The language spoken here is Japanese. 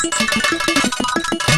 フフフフフフ。